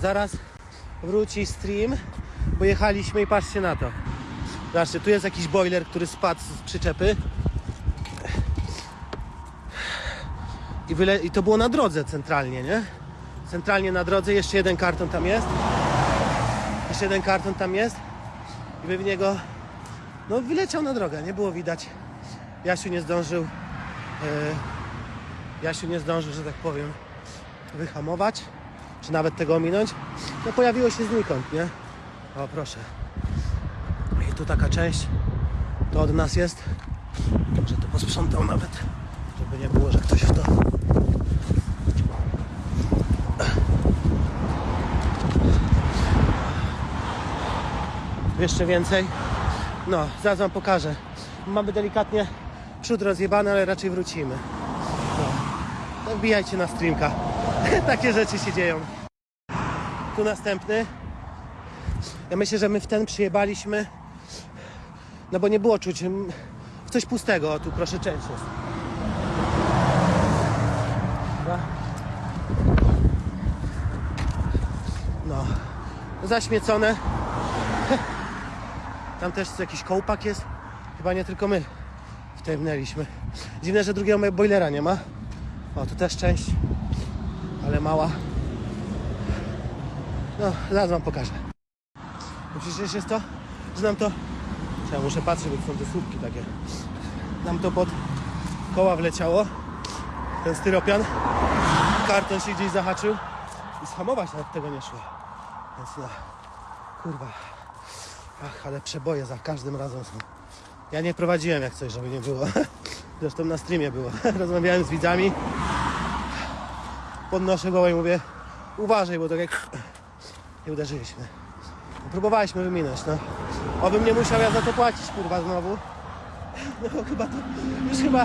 zaraz wróci stream, bo jechaliśmy i patrzcie na to. Zobaczcie, tu jest jakiś boiler, który spadł z przyczepy. I, wyle... I to było na drodze centralnie, nie? Centralnie na drodze, jeszcze jeden karton tam jest. Jeszcze jeden karton tam jest. I by w niego, no wyleciał na drogę, nie było widać. Jasiu nie zdążył, e, Jasiu nie zdążył, że tak powiem, wyhamować, czy nawet tego ominąć. No pojawiło się znikąd, nie? O proszę. I tu taka część, to od nas jest, że to posprzątał nawet, żeby nie było, że ktoś w to jeszcze więcej. No, zaraz wam pokażę. Mamy delikatnie przód rozjebany, ale raczej wrócimy. No, wbijajcie na streamka. Takie rzeczy się dzieją. Tu następny. Ja myślę, że my w ten przyjebaliśmy, no bo nie było czuć coś pustego. Tu proszę część jest. No, zaśmiecone. Tam też jakiś kołpak jest. Chyba nie tylko my wtajemnęliśmy. Dziwne, że drugiego boilera nie ma. O, tu też część, ale mała. No, zaraz wam pokażę. Przecież jest to, że nam to... Ja muszę patrzeć, bo są te słupki takie. Nam to pod koła wleciało. Ten styropian. Karton się gdzieś zahaczył. I schamować nawet tego nie szło. Więc no, kurwa. Ach, ale przeboje za każdym razem są. Ja nie prowadziłem jak coś, żeby nie było. Zresztą na streamie było. Rozmawiałem z widzami. Podnoszę głowę i mówię uważaj, bo tak jak nie uderzyliśmy. Próbowaliśmy wyminąć, no. Obym nie musiał ja za to płacić, kurwa, znowu. No chyba to już chyba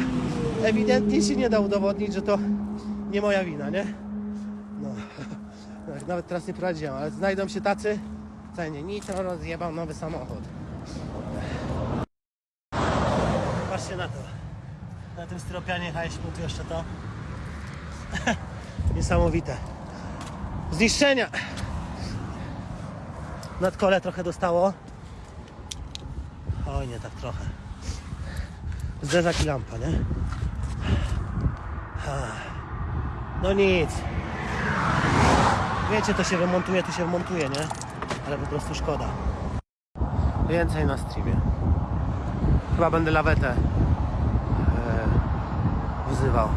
ewidentnie się nie da udowodnić, że to nie moja wina, nie? No. Tak, Nawet teraz nie prowadziłem, ale znajdą się tacy, cenie nitro rozjebał nowy samochód. Patrzcie na to. Na tym styropianie jechaliśmy tu jeszcze to. Niesamowite. Zniszczenia. Nadkole trochę dostało. Oj, nie tak trochę. Zderzak i lampa, nie? No nic. Wiecie, to się wymontuje, to się wymontuje, nie? Ale po prostu szkoda. Więcej na streamie. Chyba będę lawetę e, wzywał.